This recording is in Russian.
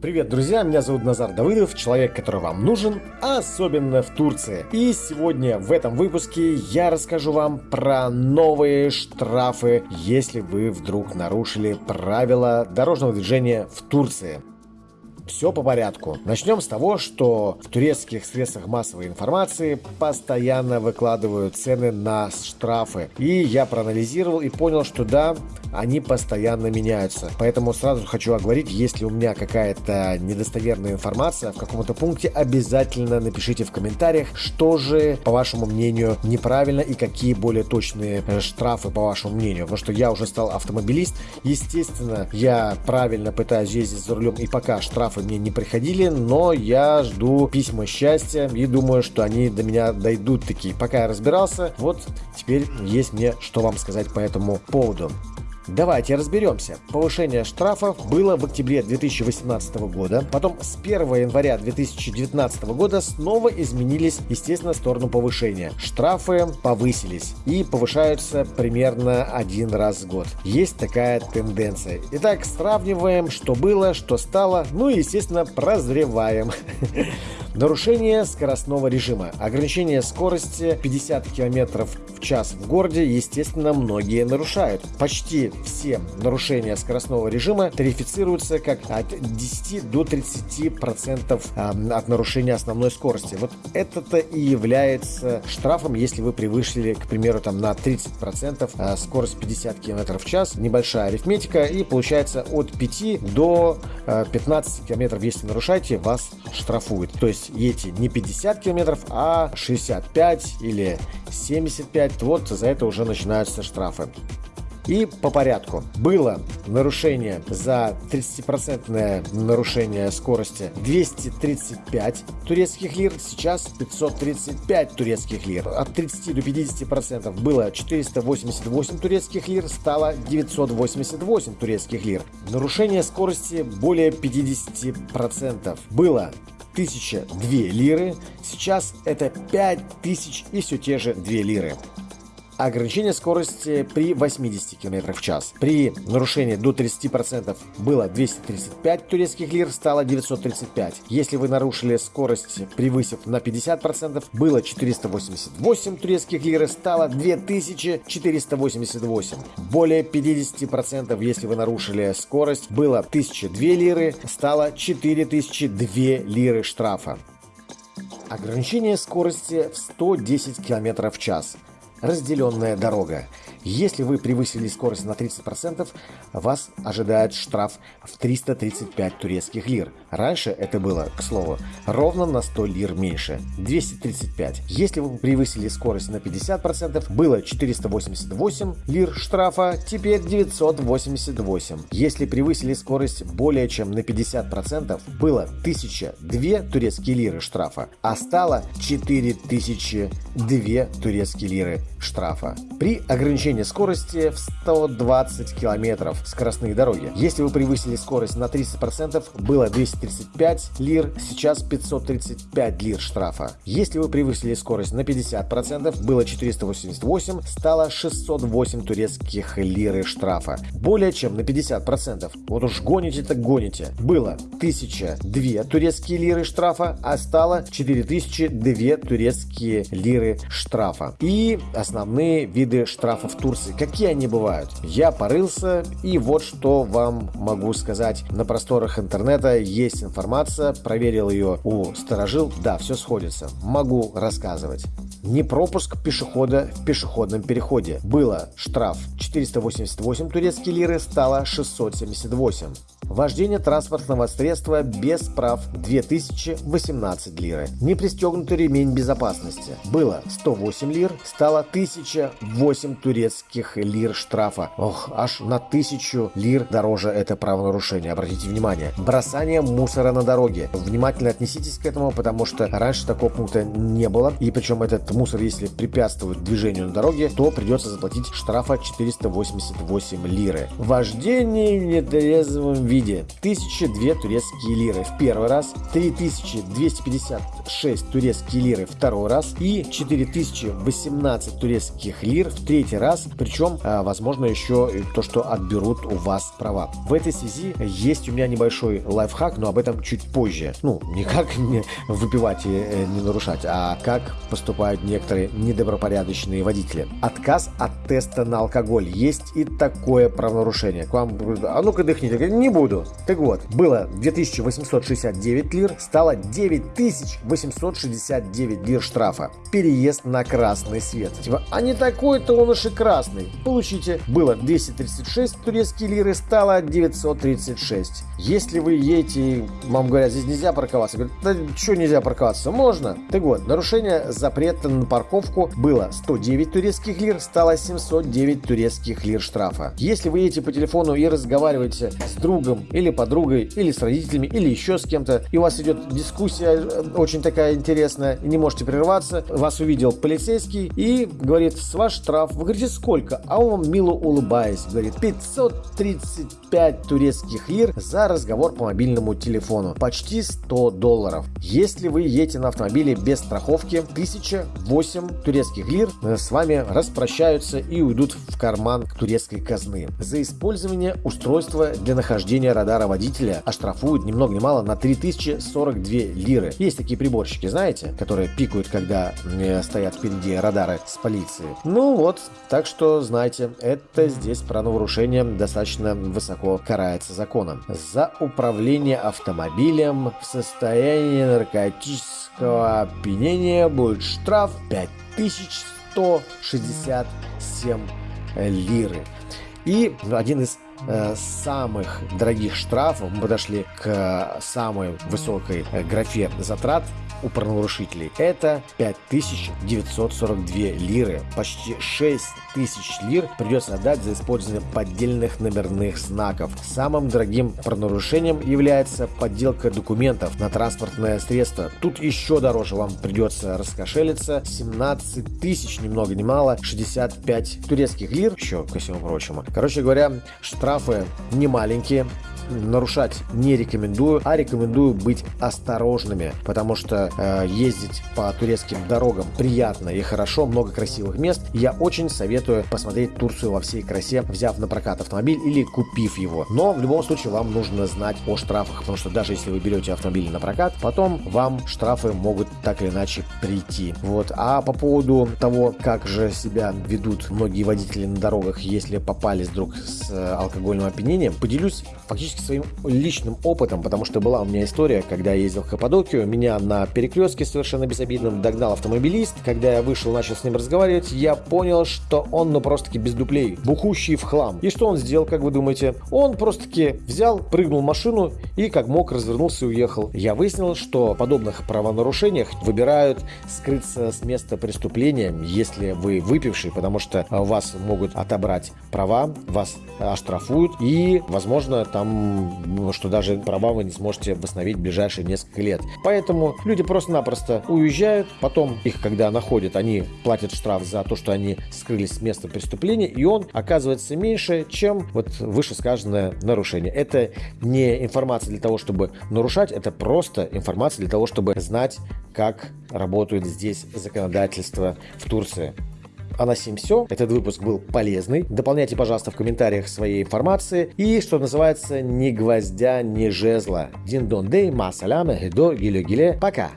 Привет, друзья, меня зовут Назар Давыдов, человек, который вам нужен, особенно в Турции. И сегодня в этом выпуске я расскажу вам про новые штрафы, если вы вдруг нарушили правила дорожного движения в Турции. Все по порядку. Начнем с того, что в турецких средствах массовой информации постоянно выкладывают цены на штрафы. И я проанализировал и понял, что да, они постоянно меняются. Поэтому сразу хочу оговорить, если у меня какая-то недостоверная информация в каком-то пункте, обязательно напишите в комментариях, что же, по вашему мнению, неправильно и какие более точные э, штрафы, по вашему мнению. Потому что я уже стал автомобилист. Естественно, я правильно пытаюсь ездить за рулем, и пока штрафы мне не приходили, но я жду письма счастья и думаю, что они до меня дойдут такие. Пока я разбирался, вот теперь есть мне что вам сказать по этому поводу. Давайте разберемся. Повышение штрафов было в октябре 2018 года, потом с 1 января 2019 года снова изменились, естественно, в сторону повышения. Штрафы повысились и повышаются примерно один раз в год. Есть такая тенденция. Итак, сравниваем, что было, что стало, ну и, естественно, прозреваем. Нарушение скоростного режима. Ограничение скорости 50 км в час в городе, естественно, многие нарушают. Почти все нарушения скоростного режима тарифицируются как от 10 до 30 процентов от нарушения основной скорости. Вот это-то и является штрафом, если вы превысили, к примеру, там на 30 процентов а, скорость 50 км в час. Небольшая арифметика и получается от 5 до 15 км, если нарушаете, вас штрафуют. То есть едете не 50 км, а 65 или 75, вот за это уже начинаются штрафы. И по порядку. Было нарушение за 30% нарушение скорости 235 турецких лир, сейчас 535 турецких лир. От 30 до 50% было 488 турецких лир, стало 988 турецких лир. Нарушение скорости более 50% было 1002 лиры, сейчас это 5000 и все те же 2 лиры ограничение скорости при 80 км в час. При нарушении до 30% было 235 турецких лир, стало 935. Если вы нарушили скорость, превысив на 50%, было 488 турецких лир, стало 2488. Более 50%, если вы нарушили скорость, было 1002 лиры, стало 4002 лиры штрафа. Ограничение скорости в 110 км в час разделенная дорога. Если вы превысили скорость на 30%, вас ожидает штраф в 335 турецких лир. Раньше это было, к слову, ровно на 100 лир меньше, 235. Если вы превысили скорость на 50%, было 488 лир штрафа, теперь 988. Если превысили скорость более чем на 50%, было 1002 турецкие лиры штрафа, а стало 4002 турецкие лиры штрафа. При ограничении ограничение скорости в 120 км скоростные дороги. Если вы превысили скорость на 30%, было 235 лир, сейчас 535 лир штрафа. Если вы превысили скорость на 50%, было 488, стало 608 турецких лиры штрафа. Более чем на 50%. Вот уж гоните так гоните. Было 1002 турецкие лиры штрафа, а стало 4002 турецкие лиры штрафа. И основные виды штрафов Турции. Какие они бывают? Я порылся, и вот что вам могу сказать. На просторах интернета есть информация, проверил ее у сторожил. Да, все сходится. Могу рассказывать. Не пропуск пешехода в пешеходном переходе. Было штраф 488 турецкие лиры, стало 678. Вождение транспортного средства без прав 2018 лиры. Не пристегнутый ремень безопасности. Было 108 лир, стало 1008 турецких лир штрафа. Ох, аж на 1000 лир дороже это правонарушение. Обратите внимание. Бросание мусора на дороге. Внимательно отнеситесь к этому, потому что раньше такого пункта не было. И причем этот этот мусор, если препятствует движению на дороге, то придется заплатить штрафа 488 лиры. Вождение в нетрезвом виде 1002 турецкие лиры в первый раз, 3256 турецкие лиры второй раз и 4018 турецких лир в третий раз, причем, а, возможно, еще то, что отберут у вас права. В этой связи есть у меня небольшой лайфхак, но об этом чуть позже. Ну, не как выпивать и э, не нарушать, а как поступают некоторые недобропорядочные водители. Отказ от теста на алкоголь. Есть и такое правонарушение. К вам, а ну-ка дыхните. Не буду. Так вот, было 2869 лир, стало 9869 лир штрафа. Переезд на красный свет. Типа, а не такой-то он уж и красный. Получите. Было 236 турецкие лиры, стало 936. Если вы едете, вам говорят, здесь нельзя парковаться. Говорят, да что нельзя парковаться? Можно. Так вот, нарушение запрета на парковку было 109 турецких лир, стало 709 турецких лир штрафа. Если вы едете по телефону и разговариваете с другом или подругой, или с родителями, или еще с кем-то, и у вас идет дискуссия э, очень такая интересная, и не можете прерваться, вас увидел полицейский и говорит, с ваш штраф. Вы говорите, сколько? А он вам мило улыбаясь, говорит, 535 турецких лир за разговор по мобильному телефону. Почти 100 долларов. Если вы едете на автомобиле без страховки, 1008 турецких лир э, с вами распрощаются и уйдут в карман турецкой казны. За использование устройства для нахождения радара водителя оштрафуют ни много ни мало на 3042 лиры. Есть такие приборщики, знаете, которые пикают, когда э, стоят впереди радары с полиции. Ну вот, так что знайте, это здесь правонарушение достаточно высоко карается законом. За управление автомобилем в состоянии наркотического опьянения будет штраф 5167 лиры. И один из самых дорогих штрафов, мы подошли к самой высокой э, графе затрат, у правонарушителей. Это 5942 лиры. Почти 6000 лир придется отдать за использование поддельных номерных знаков. Самым дорогим правонарушением является подделка документов на транспортное средство. Тут еще дороже вам придется раскошелиться. 17 тысяч, ни много ни мало, 65 турецких лир, еще ко всему прочему. Короче говоря, штрафы не маленькие нарушать не рекомендую, а рекомендую быть осторожными, потому что э, ездить по турецким дорогам приятно и хорошо, много красивых мест. Я очень советую посмотреть Турцию во всей красе, взяв на прокат автомобиль или купив его. Но в любом случае вам нужно знать о штрафах, потому что даже если вы берете автомобиль на прокат, потом вам штрафы могут так или иначе прийти. Вот. А по поводу того, как же себя ведут многие водители на дорогах, если попались вдруг с э, алкогольным опьянением, поделюсь фактически своим личным опытом, потому что была у меня история, когда я ездил в Каппадокию, меня на перекрестке совершенно безобидном догнал автомобилист. Когда я вышел, начал с ним разговаривать, я понял, что он ну просто-таки без дуплей, бухущий в хлам. И что он сделал, как вы думаете? Он просто-таки взял, прыгнул в машину и как мог развернулся и уехал. Я выяснил, что в подобных правонарушениях выбирают скрыться с места преступления, если вы выпивший, потому что вас могут отобрать права, вас оштрафуют и, возможно, там что даже права вы не сможете восстановить в ближайшие несколько лет. Поэтому люди просто-напросто уезжают, потом их, когда находят, они платят штраф за то, что они скрылись с места преступления, и он оказывается меньше, чем вот вышесказанное нарушение. Это не информация для того, чтобы нарушать, это просто информация для того, чтобы знать, как работает здесь законодательство в Турции. А на сим все. Этот выпуск был полезный. Дополняйте, пожалуйста, в комментариях своей информации. И, что называется, ни гвоздя, ни жезла. Дин дон дей, ма саляме, гидо, гиле гиле. Пока!